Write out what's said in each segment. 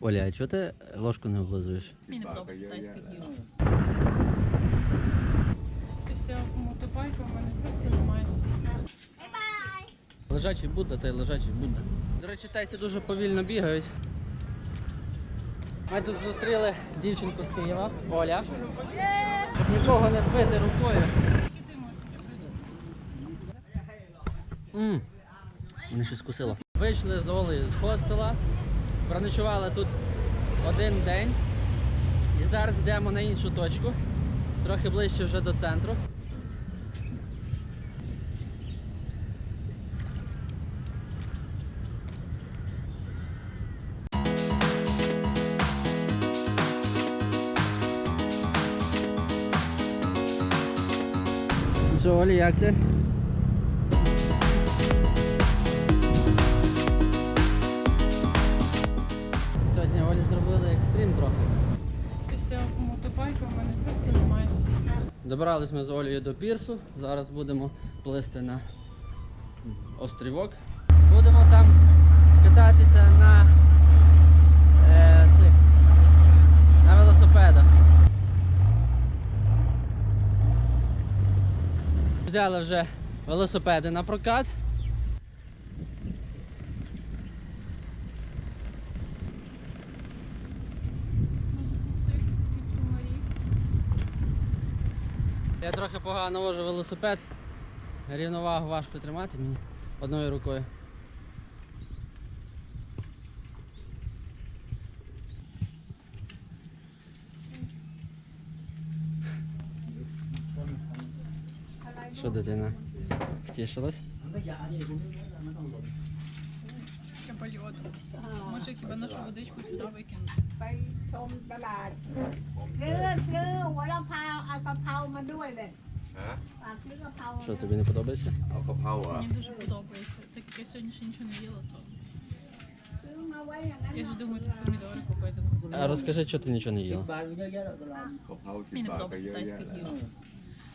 Оля, а чого ти ложку не облизуєш? Мені не подобається тайська їжа. Після мотобайка в мене просто немає сил. Лежачий Будда та й лежачий Будда. До речі, тайці дуже повільно бігають. Ми тут зустріли дівчинку з Києва, Оля. Щоб нікого не збити рукою. Ммм, мене щось кусило. Вийшли з Олею з хостела, проночували тут один день. І зараз йдемо на іншу точку, трохи ближче вже до центру. Що, Олі, як ти? Добрались ми з Олею до пірсу. Зараз будемо плисти на острівок. Будемо там кататися на, е, цих, на велосипедах. Взяли вже велосипеди на прокат. Я трохи погано вожу велосипед. Рівновагу важко тримати мені одною рукою. Що дитина? Втішилась? Може хіба нашу водичку сюди викинути? ไปชมตลาดซื้อซื้อหัวละพาวเอากะเพรามาด้วยเลย ฮะ ฝากซื้อกะเพรา Що тобі не подобається? เอากะเพราเหรอ Мені дуже подобається. Так як я сьогодні ще нічого не їла, то ซื้อมาไว้อย่างนั้น я ж думаю тут помідори купити на місці. А розкажи, що ти нічого не їла. กะเพราสิบ Мені не บาทก็ подобається เยอะ тайська แยะ їжа.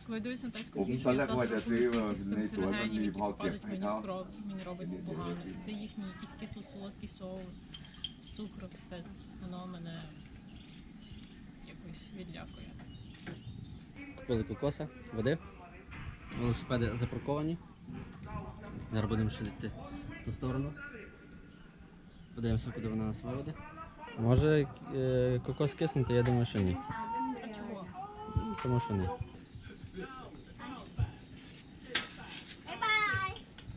Коли я дивлюсь на тайськуผม їжу, ตอนแร я กว่า зразу จะ рахую ซื้อมา кількість ในสวนมัน канцерогенів, มี які พอเก็บ попадуть ให้ мені เขา в кров, мені робиться погано. І це їхній якийсь кисло-солодкий соус з цукру, все. Воно мене якось відлякує. Купили кокоса, води. Велосипеди запарковані. Зараз будемо ще йти в ту сторону. Подивимося, куди вона нас виведе. Може е, кокос киснути, я думаю, що ні. А чого? Тому що ні.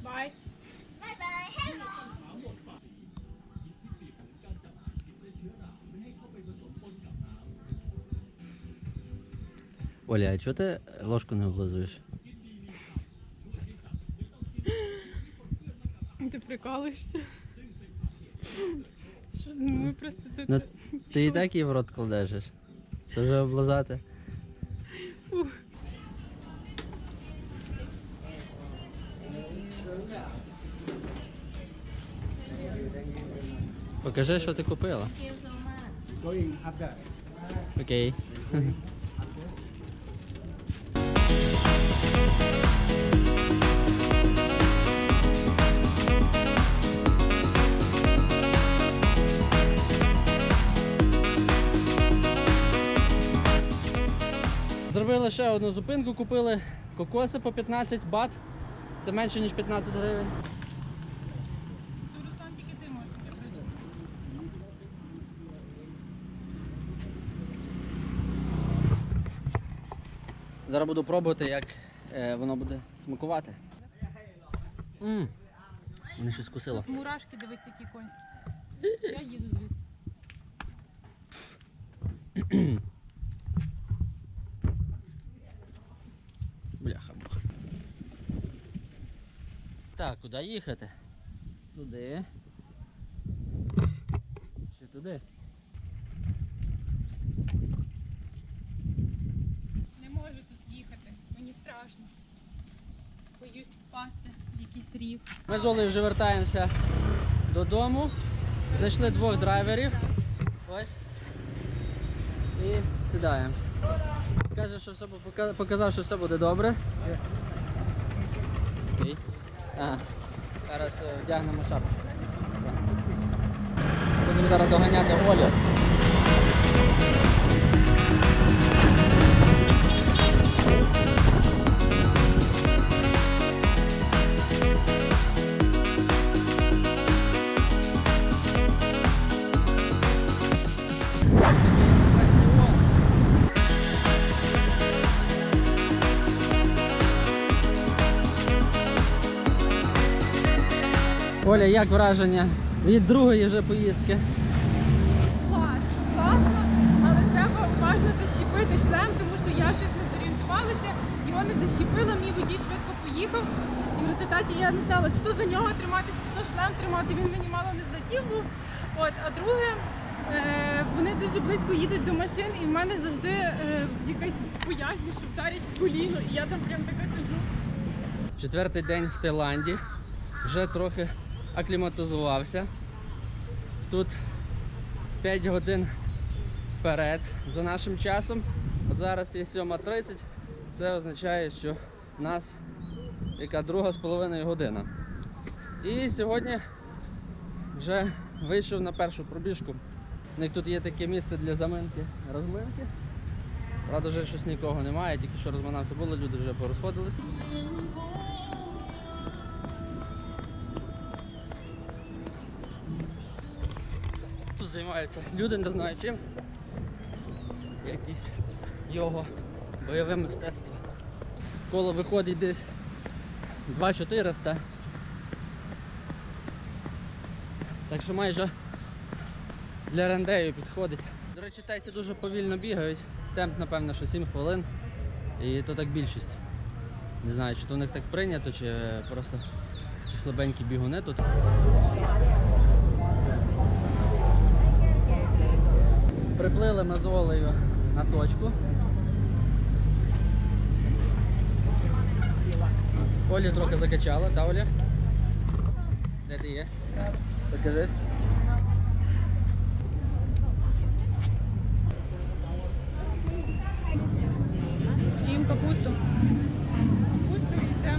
บ๊ Оля, а чого ти ложку не облизуєш? Ти прикалуєшся? Що, ну, ми просто тут. Ну, ти і так її в рот кладеш. Це вже облизати. Покажи, що ти купила. Окей. Зробили ще одну зупинку, купили кокоси по 15 бат. Це менше ніж 15 гривень. Руслан, тільки ти можеш, прийду. Зараз буду пробувати, як е, воно буде смакувати. Ммм, мене щось кусило. Мурашки, дивись, які конські. Я їду звідси. Куди їхати? Туди. Чи туди? Не можу тут їхати, мені страшно. Боюсь впасти в якийсь рів. Ми з Олею вже вертаємося додому. Знайшли двох драйверів. Ось. І сідаємо. Каже, що все показав, що все буде добре. Окей. А, зараз е, вдягнемо шапку. Будемо зараз доганяти Олю. Оля, як враження від другої вже поїздки? Класно, класно, але треба уважно защепити шлем, тому що я щось не зорієнтувалася, його не защепила, мій водій швидко поїхав. І в результаті я не знала, чи то за нього триматись, чи то шлем тримати. Він мені мало не злетів був. От, а друге, е, вони дуже близько їдуть до машин, і в мене завжди е, якась боязнь, що вдарять в коліно, і я там прям така сижу. Четвертий день в Таїланді. Вже трохи акліматизувався. Тут 5 годин вперед за нашим часом. От зараз є 7.30. Це означає, що в нас яка друга з половиною година. І сьогодні вже вийшов на першу пробіжку. У них тут є таке місце для заминки, розминки. Правда, вже щось нікого немає, тільки що розминався було, люди вже порозходилися. Тут люди, не знаю чим. Якісь його, бойове мистецтво. Коло виходить десь 2400. Так що майже для рендею підходить. До речі, тайці дуже повільно бігають. Темп, напевно, що 7 хвилин. І то так більшість. Не знаю, чи то у них так прийнято, чи просто такі слабенькі бігуни тут. Приплили ми з Олею на точку. Олі трохи закачала, та Оля? Де ти є? Покажись. Їм капусту. Капусту і це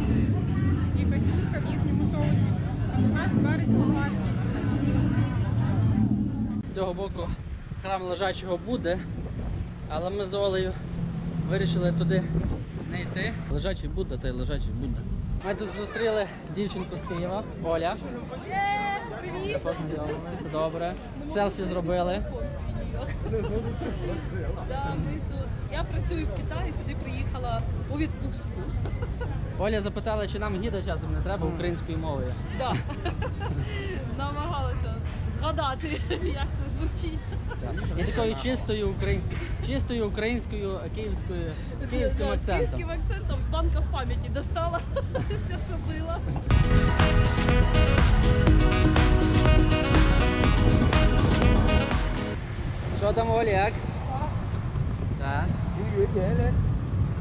якась курка в їхньому соусі. А у нас перець болгарський. З цього боку храм лежачого буде, але ми з Олею вирішили туди не йти. Лежачий Будда, та й лежачий Будда. Ми тут зустріли дівчинку з Києва, Оля. Привіт! Познайомилися, добре. Селфі зробили. Да, ми тут. Я працюю в Китаї, сюди приїхала у відпустку. Оля запитала, чи нам гіда часом не треба українською мовою. Да. Намагалася згадати, як це звучить. І такою чистою українською, чистою українською київською з київським Да, З акцентом. київським акцентом з банка в пам'яті достала все, що було. Що там, Оля, як? Так.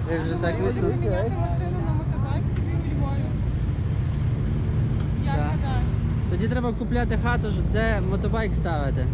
Ви вже так Можемо вийшли? поміняти машину на мотобайк собі у Львові. Як Так. гадаєш? Тоді треба купляти хату, де мотобайк ставити.